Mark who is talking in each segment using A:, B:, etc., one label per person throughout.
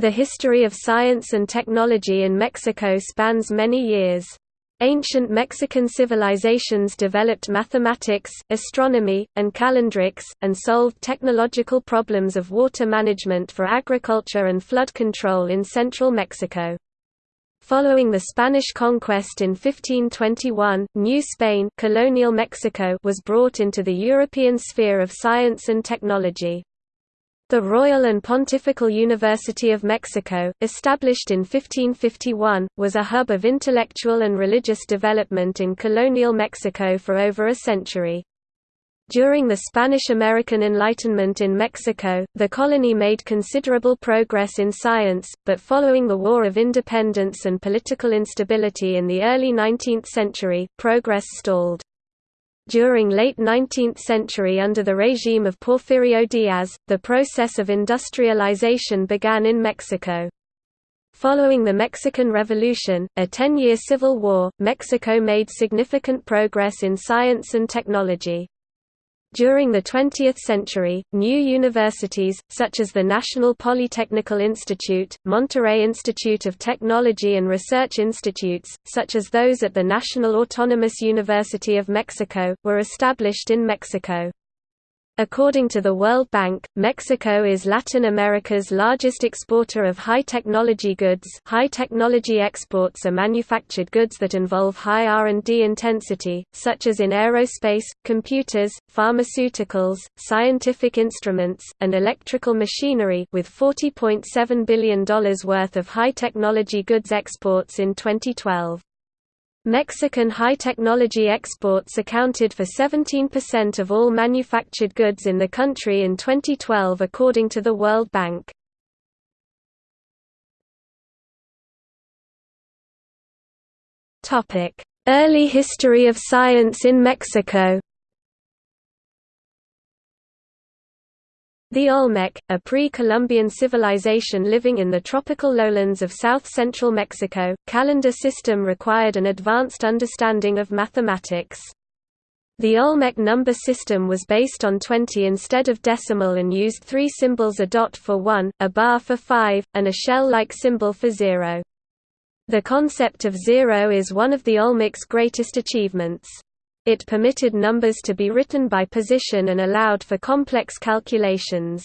A: The history of science and technology in Mexico spans many years. Ancient Mexican civilizations developed mathematics, astronomy, and calendrics, and solved technological problems of water management for agriculture and flood control in central Mexico. Following the Spanish conquest in 1521, New Spain colonial Mexico was brought into the European sphere of science and technology. The Royal and Pontifical University of Mexico, established in 1551, was a hub of intellectual and religious development in colonial Mexico for over a century. During the Spanish-American Enlightenment in Mexico, the colony made considerable progress in science, but following the War of Independence and political instability in the early 19th century, progress stalled. During late 19th century under the regime of Porfirio Diaz, the process of industrialization began in Mexico. Following the Mexican Revolution, a ten-year civil war, Mexico made significant progress in science and technology. During the 20th century, new universities, such as the National Polytechnical Institute, Monterrey Institute of Technology and research institutes, such as those at the National Autonomous University of Mexico, were established in Mexico. According to the World Bank, Mexico is Latin America's largest exporter of high-technology goods high-technology exports are manufactured goods that involve high R&D intensity, such as in aerospace, computers, pharmaceuticals, scientific instruments, and electrical machinery with $40.7 billion worth of high-technology goods exports in 2012. Mexican high-technology exports accounted for 17% of all manufactured goods in the country in 2012 according to the World Bank. Early history of science in Mexico The Olmec, a pre-Columbian civilization living in the tropical lowlands of south-central Mexico, calendar system required an advanced understanding of mathematics. The Olmec number system was based on 20 instead of decimal and used three symbols a dot for 1, a bar for 5, and a shell-like symbol for 0. The concept of zero is one of the Olmec's greatest achievements. It permitted numbers to be written by position and allowed for complex calculations.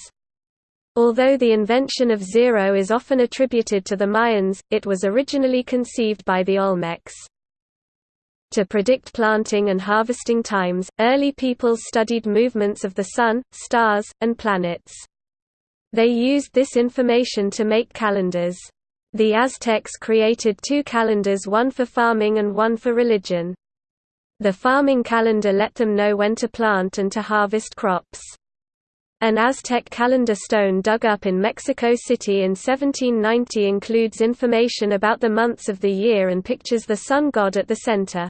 A: Although the invention of zero is often attributed to the Mayans, it was originally conceived by the Olmecs. To predict planting and harvesting times, early peoples studied movements of the Sun, stars, and planets. They used this information to make calendars. The Aztecs created two calendars one for farming and one for religion. The farming calendar let them know when to plant and to harvest crops. An Aztec calendar stone dug up in Mexico City in 1790 includes information about the months of the year and pictures the sun god at the center.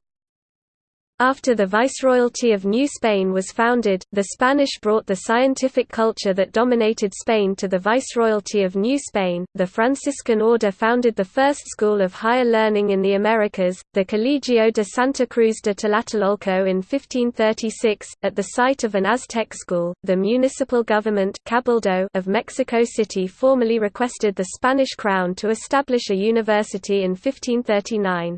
A: After the Viceroyalty of New Spain was founded, the Spanish brought the scientific culture that dominated Spain to the Viceroyalty of New Spain. The Franciscan Order founded the first school of higher learning in the Americas, the Colegio de Santa Cruz de Tlatelolco in 1536, at the site of an Aztec school. The municipal government Cabildo of Mexico City formally requested the Spanish crown to establish a university in 1539.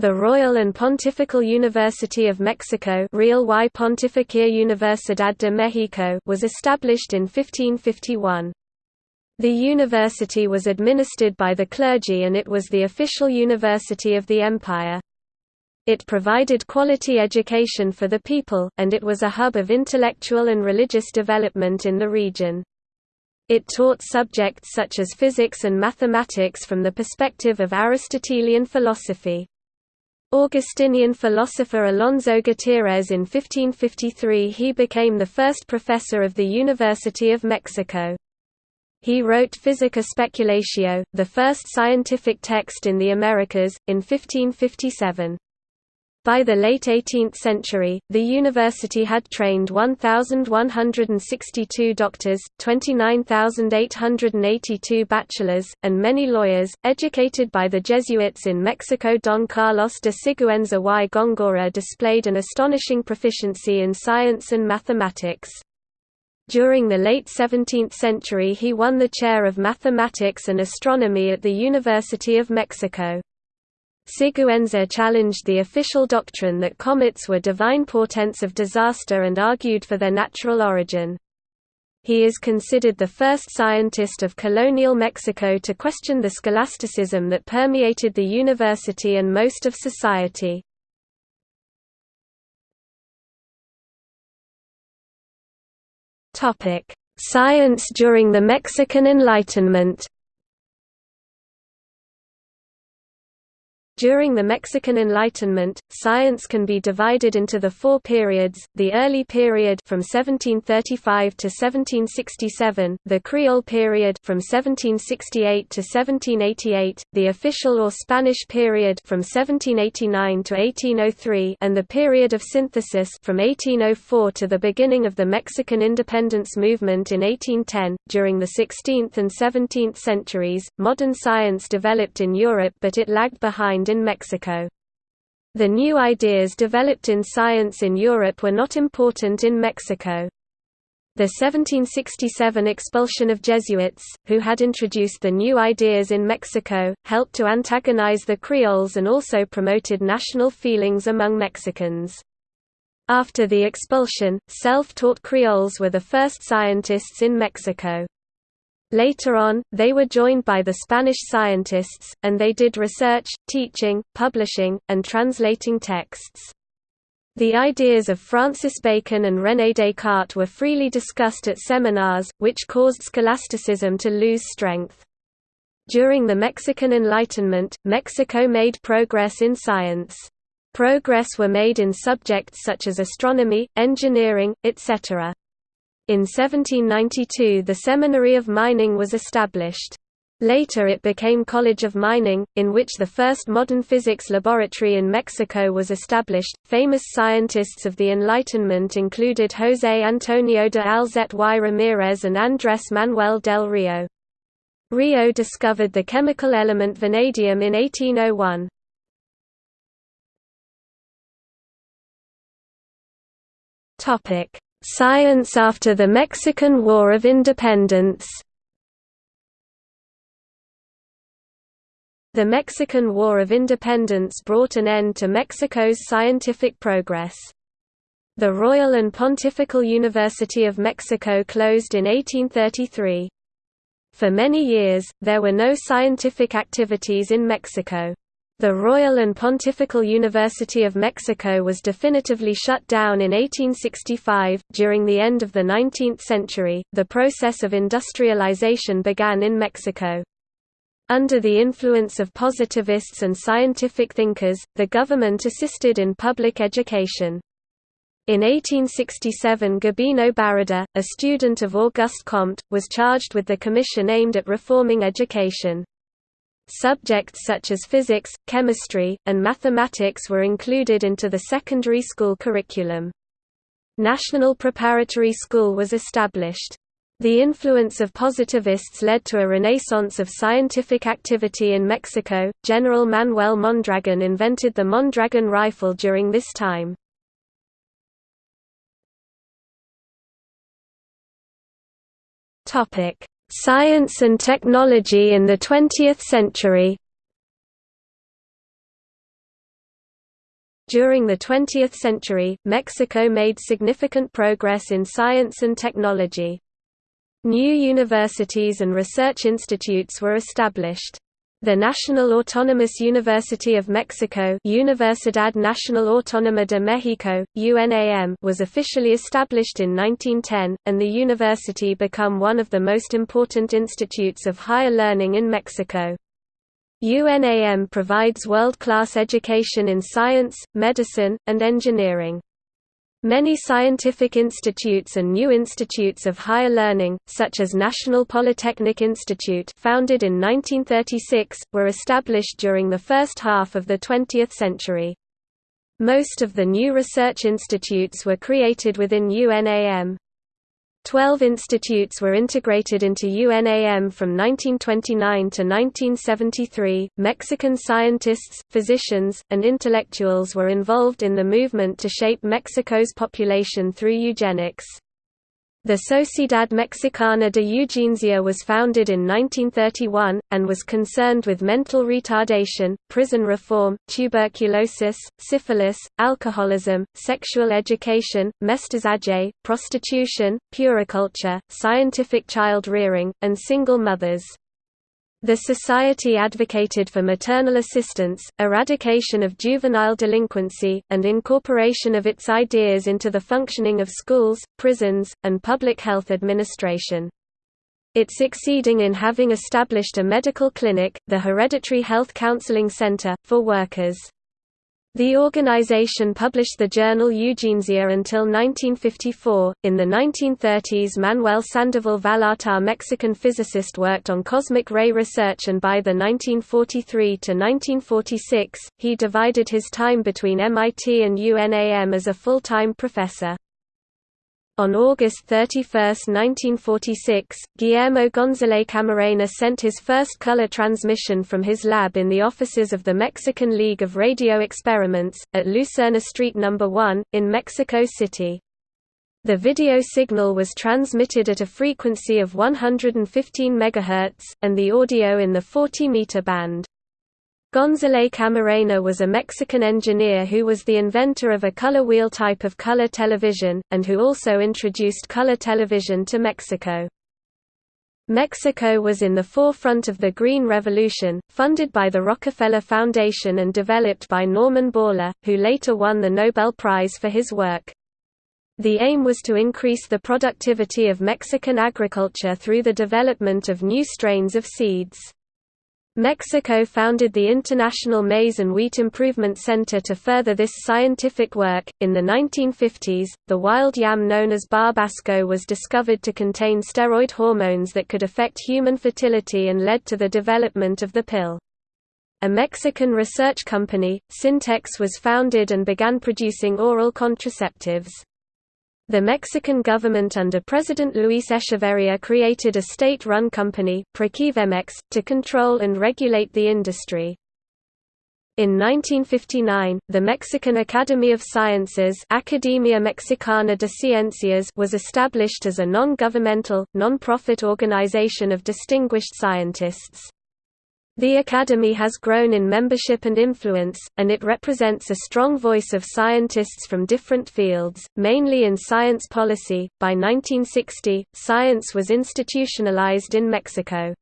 A: The Royal and Pontifical University of Mexico Real y Pontificia Universidad de México was established in 1551. The university was administered by the clergy and it was the official university of the empire. It provided quality education for the people, and it was a hub of intellectual and religious development in the region. It taught subjects such as physics and mathematics from the perspective of Aristotelian philosophy. Augustinian philosopher Alonso Gutiérrez in 1553 he became the first professor of the University of Mexico. He wrote Physica Speculatio, the first scientific text in the Americas, in 1557. By the late 18th century, the university had trained 1,162 doctors, 29,882 bachelors, and many lawyers, educated by the Jesuits in Mexico. Don Carlos de Siguenza y Góngora displayed an astonishing proficiency in science and mathematics. During the late 17th century he won the chair of mathematics and astronomy at the University of Mexico. Siguenza challenged the official doctrine that comets were divine portents of disaster and argued for their natural origin. He is considered the first scientist of colonial Mexico to question the scholasticism that permeated the university and most of society. Science during the Mexican Enlightenment During the Mexican Enlightenment, science can be divided into the four periods, the early period from 1735 to 1767, the Creole period from 1768 to 1788, the official or Spanish period from 1789 to 1803 and the period of synthesis from 1804 to the beginning of the Mexican independence movement in 1810. During the 16th and 17th centuries, modern science developed in Europe but it lagged behind in Mexico. The new ideas developed in science in Europe were not important in Mexico. The 1767 expulsion of Jesuits, who had introduced the new ideas in Mexico, helped to antagonize the Creoles and also promoted national feelings among Mexicans. After the expulsion, self-taught Creoles were the first scientists in Mexico. Later on, they were joined by the Spanish scientists, and they did research, teaching, publishing, and translating texts. The ideas of Francis Bacon and René Descartes were freely discussed at seminars, which caused scholasticism to lose strength. During the Mexican Enlightenment, Mexico made progress in science. Progress were made in subjects such as astronomy, engineering, etc. In 1792 the Seminary of Mining was established. Later it became College of Mining, in which the first modern physics laboratory in Mexico was established. Famous scientists of the Enlightenment included José Antonio de Alzate y Ramírez and Andrés Manuel del Río. Río discovered the chemical element vanadium in 1801. Topic: Science after the Mexican War of Independence The Mexican War of Independence brought an end to Mexico's scientific progress. The Royal and Pontifical University of Mexico closed in 1833. For many years, there were no scientific activities in Mexico. The Royal and Pontifical University of Mexico was definitively shut down in 1865. During the end of the 19th century, the process of industrialization began in Mexico. Under the influence of positivists and scientific thinkers, the government assisted in public education. In 1867 Gabino Barreda, a student of Auguste Comte, was charged with the commission aimed at reforming education. Subjects such as physics, chemistry, and mathematics were included into the secondary school curriculum. National Preparatory School was established. The influence of positivists led to a renaissance of scientific activity in Mexico. General Manuel Mondragon invented the Mondragon rifle during this time. Topic: Science and technology in the 20th century During the 20th century, Mexico made significant progress in science and technology. New universities and research institutes were established. The National Autonomous University of Mexico Universidad Nacional Autónoma de México, UNAM was officially established in 1910, and the university became one of the most important institutes of higher learning in Mexico. UNAM provides world-class education in science, medicine, and engineering. Many scientific institutes and new institutes of higher learning, such as National Polytechnic Institute founded in 1936, were established during the first half of the 20th century. Most of the new research institutes were created within UNAM. Twelve institutes were integrated into UNAM from 1929 to 1973. Mexican scientists, physicians, and intellectuals were involved in the movement to shape Mexico's population through eugenics. The Sociedad Mexicana de Eugenesia was founded in 1931, and was concerned with mental retardation, prison reform, tuberculosis, syphilis, alcoholism, sexual education, mestizaje, prostitution, puriculture, scientific child rearing, and single mothers. The Society advocated for maternal assistance, eradication of juvenile delinquency, and incorporation of its ideas into the functioning of schools, prisons, and public health administration. It succeeding in having established a medical clinic, the Hereditary Health Counseling Center, for workers. The organization published the journal Eugenesia until 1954. In the 1930s, Manuel Sandoval Vallarta, Mexican physicist, worked on cosmic ray research, and by the 1943 to 1946, he divided his time between MIT and UNAM as a full time professor. On August 31, 1946, Guillermo González Camarena sent his first color transmission from his lab in the offices of the Mexican League of Radio Experiments, at Lucerna Street No. 1, in Mexico City. The video signal was transmitted at a frequency of 115 MHz, and the audio in the 40-meter band. González Camarena was a Mexican engineer who was the inventor of a color wheel type of color television, and who also introduced color television to Mexico. Mexico was in the forefront of the Green Revolution, funded by the Rockefeller Foundation and developed by Norman Borlaug, who later won the Nobel Prize for his work. The aim was to increase the productivity of Mexican agriculture through the development of new strains of seeds. Mexico founded the International Maize and Wheat Improvement Center to further this scientific work. In the 1950s, the wild yam known as barbasco was discovered to contain steroid hormones that could affect human fertility and led to the development of the pill. A Mexican research company, Syntex was founded and began producing oral contraceptives. The Mexican government under President Luis Echeverría created a state-run company, Proquivemex, to control and regulate the industry. In 1959, the Mexican Academy of Sciences Academia Mexicana de Ciencias was established as a non-governmental, non-profit organization of distinguished scientists. The Academy has grown in membership and influence, and it represents a strong voice of scientists from different fields, mainly in science policy. By 1960, science was institutionalized in Mexico.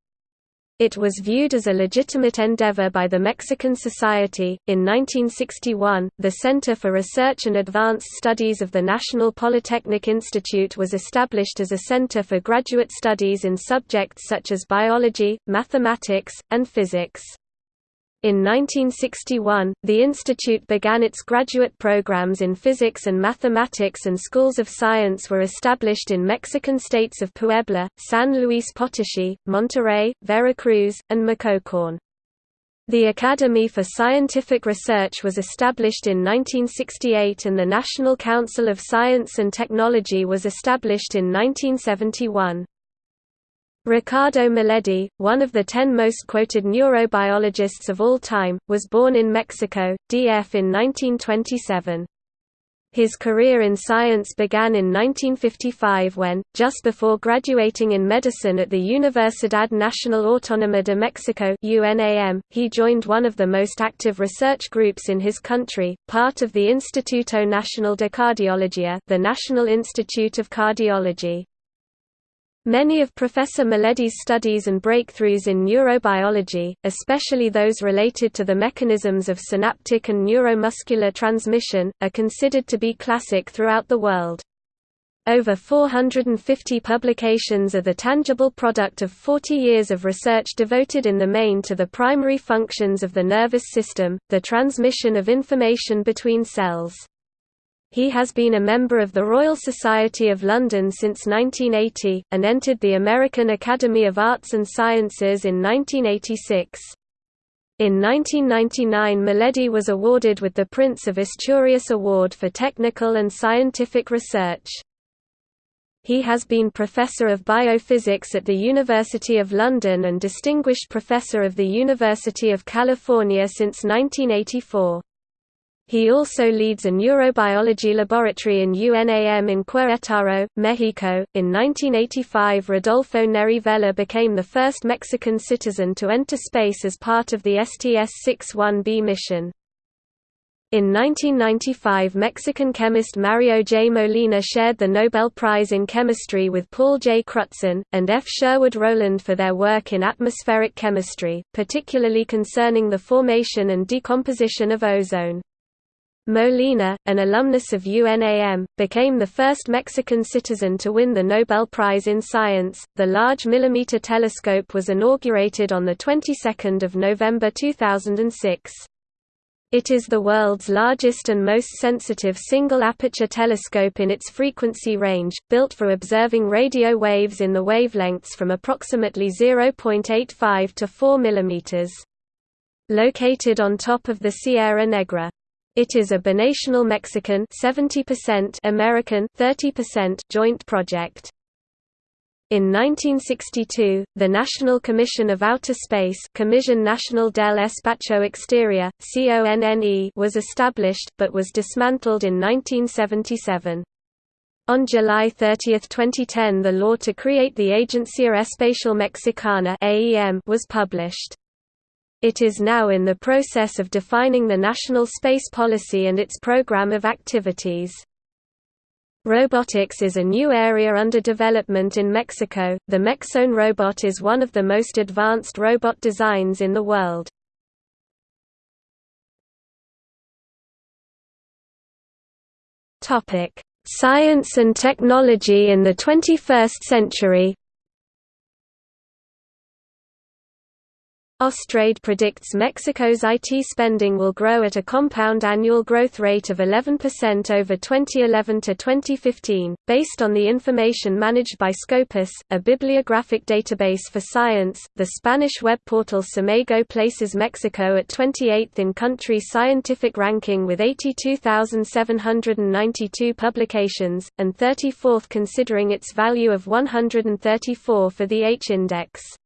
A: It was viewed as a legitimate endeavor by the Mexican Society. In 1961, the Center for Research and Advanced Studies of the National Polytechnic Institute was established as a center for graduate studies in subjects such as biology, mathematics, and physics. In 1961, the institute began its graduate programs in physics and mathematics and schools of science were established in Mexican states of Puebla, San Luis Potosí, Monterrey, Veracruz, and Michoacán. The Academy for Scientific Research was established in 1968 and the National Council of Science and Technology was established in 1971. Ricardo Miledi, one of the ten most quoted neurobiologists of all time, was born in Mexico, DF in 1927. His career in science began in 1955 when, just before graduating in medicine at the Universidad Nacional Autónoma de Mexico UNAM, he joined one of the most active research groups in his country, part of the Instituto Nacional de Cardiología the National Institute of Cardiology. Many of Professor Miledi's studies and breakthroughs in neurobiology, especially those related to the mechanisms of synaptic and neuromuscular transmission, are considered to be classic throughout the world. Over 450 publications are the tangible product of 40 years of research devoted in the main to the primary functions of the nervous system, the transmission of information between cells. He has been a member of the Royal Society of London since 1980, and entered the American Academy of Arts and Sciences in 1986. In 1999 Miledi was awarded with the Prince of Asturias Award for Technical and Scientific Research. He has been Professor of Biophysics at the University of London and Distinguished Professor of the University of California since 1984. He also leads a neurobiology laboratory in UNAM in Querétaro, Mexico. In 1985, Rodolfo Neri Vela became the first Mexican citizen to enter space as part of the STS-61B mission. In 1995 Mexican chemist Mario J. Molina shared the Nobel Prize in Chemistry with Paul J. Crutzen, and F. Sherwood Rowland for their work in atmospheric chemistry, particularly concerning the formation and decomposition of ozone. Molina, an alumnus of UNAM, became the first Mexican citizen to win the Nobel Prize in Science. The Large Millimeter Telescope was inaugurated on the 22nd of November 2006. It is the world's largest and most sensitive single-aperture telescope in its frequency range, built for observing radio waves in the wavelengths from approximately 0.85 to 4 mm. Located on top of the Sierra Negra. It is a binational Mexican 70% American 30% joint project. In 1962, the National Commission of Outer Space Comisión Nacional del Espacio Exterior, CONNE was established, but was dismantled in 1977. On July 30, 2010 the law to create the Agencia Espacial Mexicana was published. It is now in the process of defining the national space policy and its program of activities. Robotics is a new area under development in Mexico. The Mexone robot is one of the most advanced robot designs in the world. Topic: Science and technology in the 21st century. Austrade predicts Mexico's IT spending will grow at a compound annual growth rate of 11% over 2011 to 2015, based on the information managed by Scopus, a bibliographic database for science. The Spanish web portal SCImago places Mexico at 28th in country scientific ranking with 82,792 publications, and 34th considering its value of 134 for the H-index.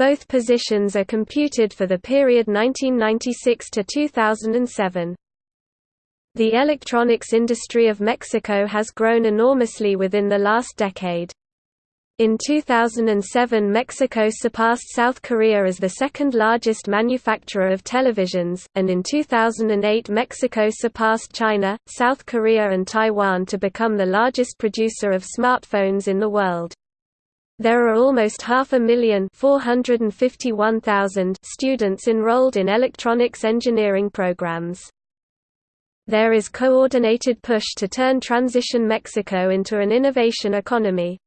A: Both positions are computed for the period 1996 to 2007. The electronics industry of Mexico has grown enormously within the last decade. In 2007 Mexico surpassed South Korea as the second largest manufacturer of televisions, and in 2008 Mexico surpassed China, South Korea and Taiwan to become the largest producer of smartphones in the world. There are almost half a million students enrolled in electronics engineering programs. There is coordinated push to turn Transition Mexico into an innovation economy.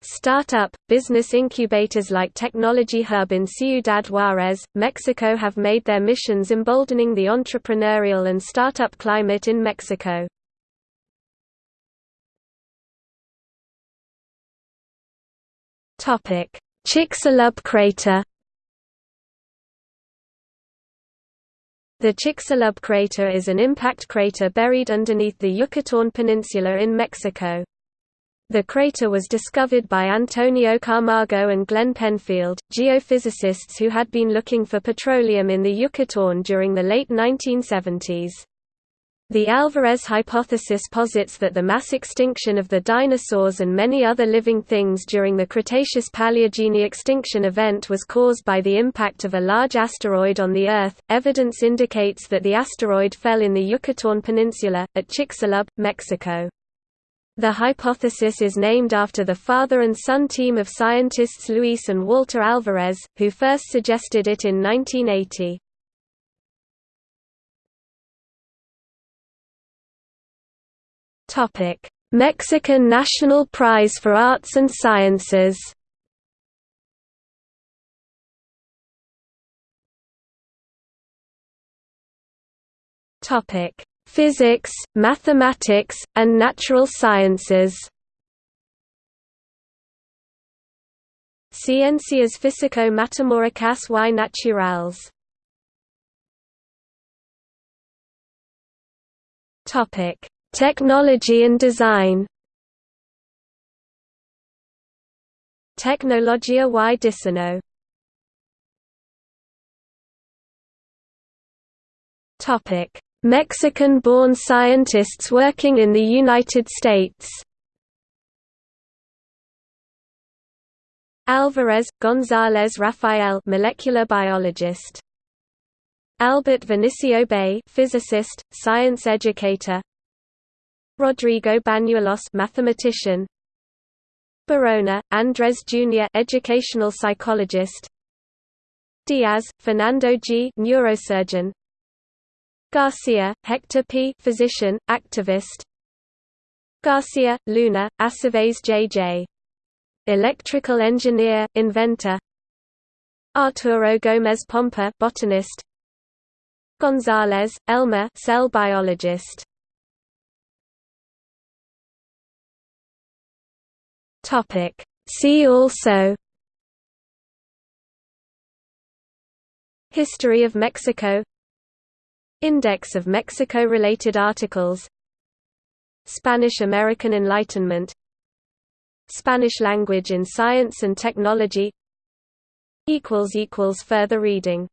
A: Startup, business incubators like Technology Hub in Ciudad Juárez, Mexico have made their missions emboldening the entrepreneurial and startup climate in Mexico. Topic: Chicxulub crater. The Chicxulub crater is an impact crater buried underneath the Yucatán Peninsula in Mexico. The crater was discovered by Antonio Camargo and Glenn Penfield, geophysicists who had been looking for petroleum in the Yucatán during the late 1970s. The Alvarez hypothesis posits that the mass extinction of the dinosaurs and many other living things during the Cretaceous-Paleogene extinction event was caused by the impact of a large asteroid on the Earth. Evidence indicates that the asteroid fell in the Yucatán Peninsula, at Chicxulub, Mexico. The hypothesis is named after the father and son team of scientists Luis and Walter Alvarez, who first suggested it in 1980. Topic: Mexican National Prize for Arts and Sciences. Topic: Physics, Mathematics, and Natural Sciences. Ciencias Físico-Matemáticas y Naturales. Topic: Technology and design Tecnologia y Topic: Mexican-born scientists working in the United States Alvarez, González Rafael molecular biologist. Albert Vinicio Báez physicist, science educator. Rodrigo Bañuelos mathematician. Barona, Andres Jr. educational psychologist. Diaz, Fernando G. neurosurgeon. Garcia, Hector P. physician, activist. Garcia, Luna, Aceves J.J electrical engineer, inventor Arturo Gómez Pompa botanist González, Elmer cell biologist Topic. See also History of Mexico Index of Mexico-related articles Spanish-American Enlightenment Spanish language in science and technology Further reading